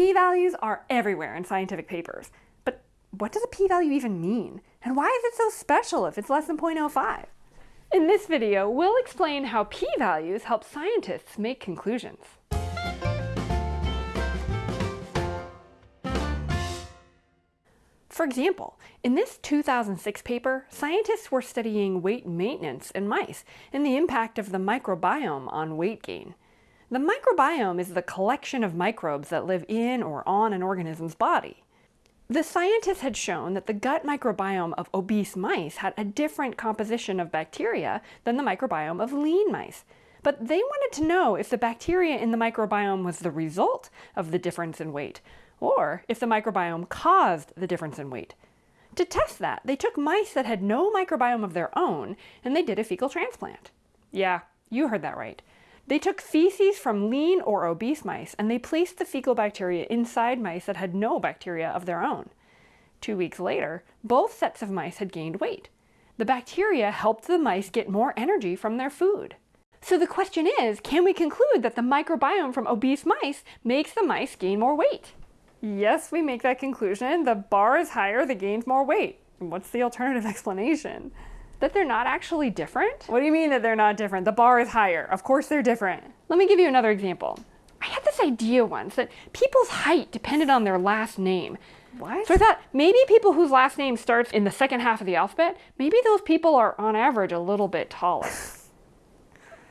P-values are everywhere in scientific papers. But what does a p-value even mean? And why is it so special if it's less than 0.05? In this video, we'll explain how p-values help scientists make conclusions. For example, in this 2006 paper, scientists were studying weight maintenance in mice and the impact of the microbiome on weight gain. The microbiome is the collection of microbes that live in or on an organism's body. The scientists had shown that the gut microbiome of obese mice had a different composition of bacteria than the microbiome of lean mice. But they wanted to know if the bacteria in the microbiome was the result of the difference in weight, or if the microbiome caused the difference in weight. To test that, they took mice that had no microbiome of their own, and they did a fecal transplant. Yeah, you heard that right. They took feces from lean or obese mice and they placed the fecal bacteria inside mice that had no bacteria of their own. Two weeks later, both sets of mice had gained weight. The bacteria helped the mice get more energy from their food. So the question is, can we conclude that the microbiome from obese mice makes the mice gain more weight? Yes, we make that conclusion. The bar is higher, they gained more weight. What's the alternative explanation? That they're not actually different? What do you mean that they're not different? The bar is higher. Of course they're different. Let me give you another example. I had this idea once that people's height depended on their last name. What? So I thought maybe people whose last name starts in the second half of the alphabet, maybe those people are on average a little bit taller.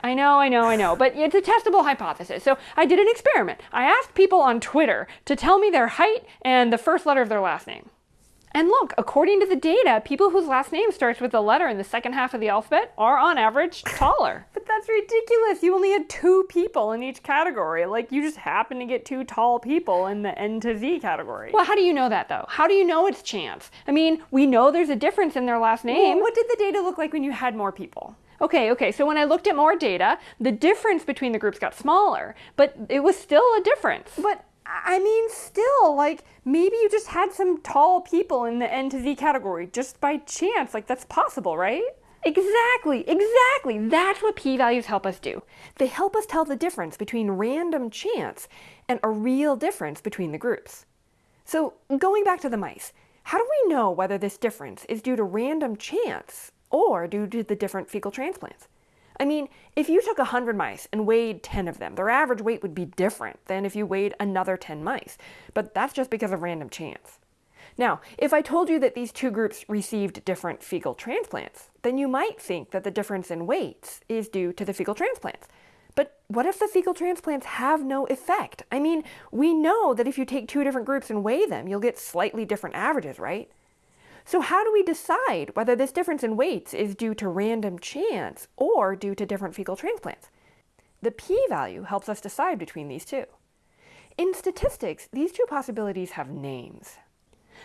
I know, I know, I know, but it's a testable hypothesis. So I did an experiment. I asked people on Twitter to tell me their height and the first letter of their last name. And look, according to the data, people whose last name starts with a letter in the second half of the alphabet are on average taller. but that's ridiculous. You only had two people in each category. Like you just happen to get two tall people in the N to Z category. Well, how do you know that though? How do you know it's chance? I mean, we know there's a difference in their last name. Well, what did the data look like when you had more people? Okay, okay, so when I looked at more data, the difference between the groups got smaller, but it was still a difference. But I mean, still, like, maybe you just had some tall people in the N to Z category just by chance. Like, that's possible, right? Exactly, exactly. That's what p-values help us do. They help us tell the difference between random chance and a real difference between the groups. So going back to the mice, how do we know whether this difference is due to random chance or due to the different fecal transplants? I mean, if you took 100 mice and weighed 10 of them, their average weight would be different than if you weighed another 10 mice, but that's just because of random chance. Now, if I told you that these two groups received different fecal transplants, then you might think that the difference in weights is due to the fecal transplants. But what if the fecal transplants have no effect? I mean, we know that if you take two different groups and weigh them, you'll get slightly different averages, right? So how do we decide whether this difference in weights is due to random chance or due to different fecal transplants? The p-value helps us decide between these two. In statistics, these two possibilities have names.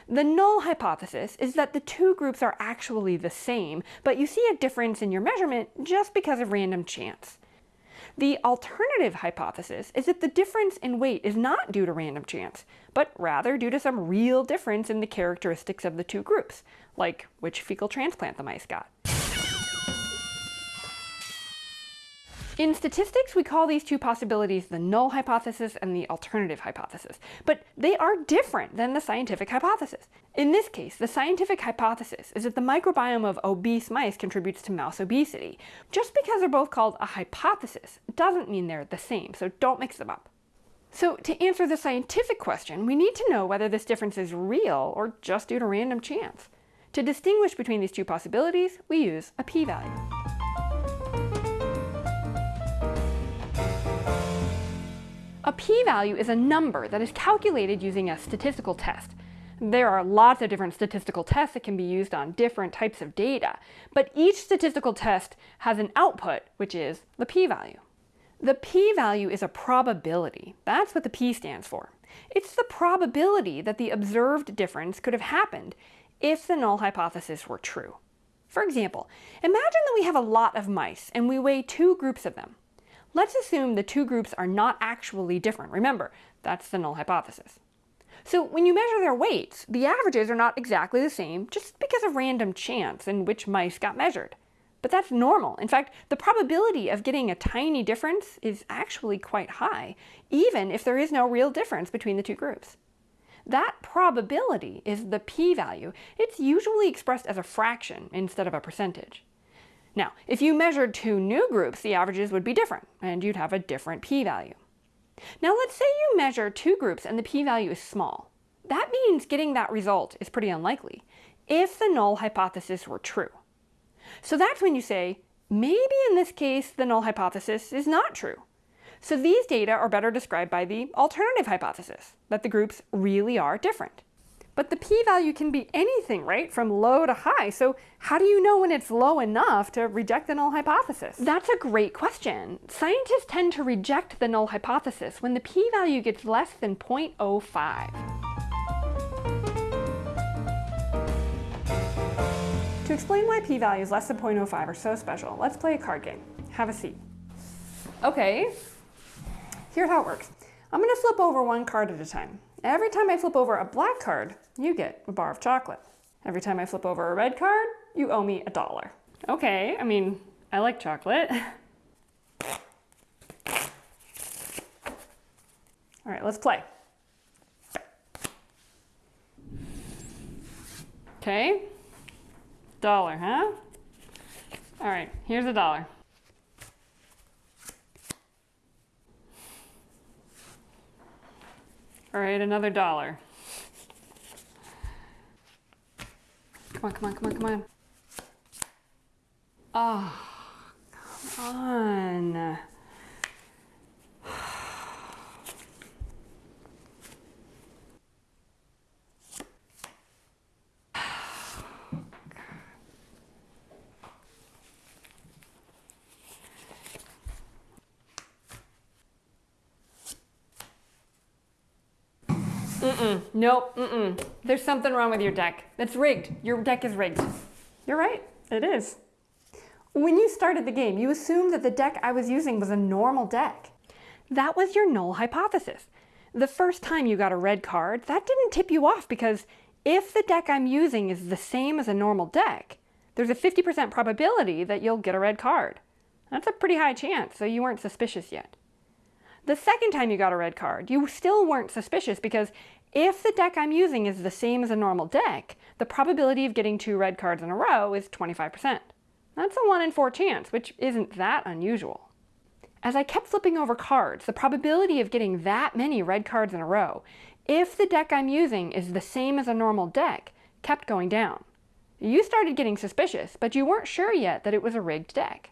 The null hypothesis is that the two groups are actually the same, but you see a difference in your measurement just because of random chance. The alternative hypothesis is that the difference in weight is not due to random chance, but rather due to some real difference in the characteristics of the two groups, like which fecal transplant the mice got. In statistics, we call these two possibilities the null hypothesis and the alternative hypothesis, but they are different than the scientific hypothesis. In this case, the scientific hypothesis is that the microbiome of obese mice contributes to mouse obesity. Just because they're both called a hypothesis doesn't mean they're the same, so don't mix them up. So to answer the scientific question, we need to know whether this difference is real or just due to random chance. To distinguish between these two possibilities, we use a p-value. A p-value is a number that is calculated using a statistical test. There are lots of different statistical tests that can be used on different types of data, but each statistical test has an output, which is the p-value. The p-value is a probability. That's what the p stands for. It's the probability that the observed difference could have happened if the null hypothesis were true. For example, imagine that we have a lot of mice and we weigh two groups of them. Let's assume the two groups are not actually different. Remember, that's the null hypothesis. So when you measure their weights, the averages are not exactly the same just because of random chance in which mice got measured. But that's normal. In fact, the probability of getting a tiny difference is actually quite high, even if there is no real difference between the two groups. That probability is the p-value. It's usually expressed as a fraction instead of a percentage. Now, if you measured two new groups, the averages would be different, and you'd have a different p-value. Now let's say you measure two groups and the p-value is small. That means getting that result is pretty unlikely, if the null hypothesis were true. So that's when you say, maybe in this case the null hypothesis is not true. So these data are better described by the alternative hypothesis, that the groups really are different. But the p-value can be anything, right, from low to high. So how do you know when it's low enough to reject the null hypothesis? That's a great question. Scientists tend to reject the null hypothesis when the p-value gets less than 0.05. To explain why p-values less than 0.05 are so special, let's play a card game. Have a seat. Okay, here's how it works. I'm going to flip over one card at a time. Every time I flip over a black card, you get a bar of chocolate. Every time I flip over a red card, you owe me a dollar. Okay, I mean, I like chocolate. All right, let's play. Okay, dollar, huh? All right, here's a dollar. All right, another dollar. Come on, come on, come on, come on. Oh, come on. Mm-mm. Nope. Mm-mm. There's something wrong with your deck. It's rigged. Your deck is rigged. You're right. It is. When you started the game, you assumed that the deck I was using was a normal deck. That was your null hypothesis. The first time you got a red card, that didn't tip you off because if the deck I'm using is the same as a normal deck, there's a 50% probability that you'll get a red card. That's a pretty high chance, so you weren't suspicious yet. The second time you got a red card, you still weren't suspicious because if the deck I'm using is the same as a normal deck, the probability of getting two red cards in a row is 25%. That's a 1 in 4 chance, which isn't that unusual. As I kept flipping over cards, the probability of getting that many red cards in a row, if the deck I'm using is the same as a normal deck, kept going down. You started getting suspicious, but you weren't sure yet that it was a rigged deck.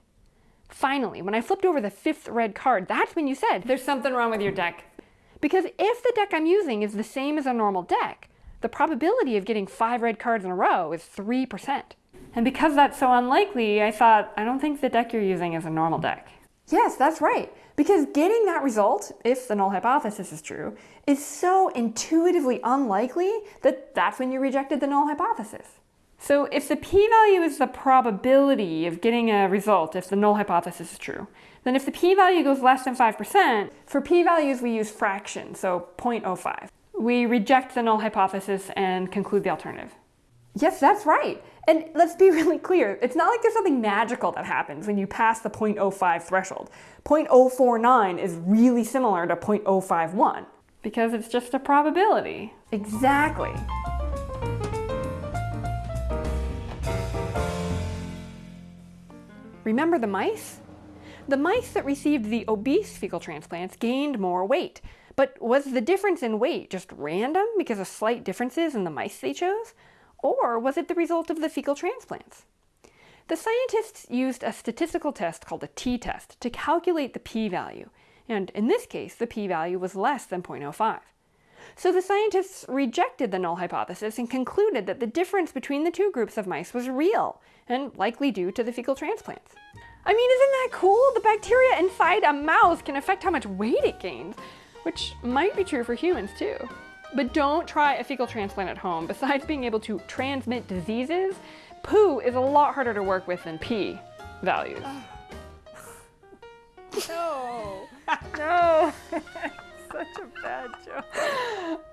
Finally, when I flipped over the fifth red card, that's when you said, there's something wrong with your deck. Because if the deck I'm using is the same as a normal deck, the probability of getting five red cards in a row is 3%. And because that's so unlikely, I thought, I don't think the deck you're using is a normal deck. Yes, that's right. Because getting that result, if the null hypothesis is true, is so intuitively unlikely that that's when you rejected the null hypothesis. So if the p-value is the probability of getting a result if the null hypothesis is true, then if the p-value goes less than 5%, for p-values we use fractions, so 0.05. We reject the null hypothesis and conclude the alternative. Yes, that's right. And let's be really clear, it's not like there's something magical that happens when you pass the 0.05 threshold. 0.049 is really similar to 0.051. Because it's just a probability. Exactly. Remember the mice? The mice that received the obese fecal transplants gained more weight. But was the difference in weight just random because of slight differences in the mice they chose? Or was it the result of the fecal transplants? The scientists used a statistical test called a t-test to calculate the p-value, and in this case the p-value was less than 0.05. So the scientists rejected the null hypothesis and concluded that the difference between the two groups of mice was real, and likely due to the fecal transplants. I mean, isn't that cool? The bacteria inside a mouse can affect how much weight it gains, which might be true for humans too. But don't try a fecal transplant at home. Besides being able to transmit diseases, poo is a lot harder to work with than p values. no, no, such a bad joke.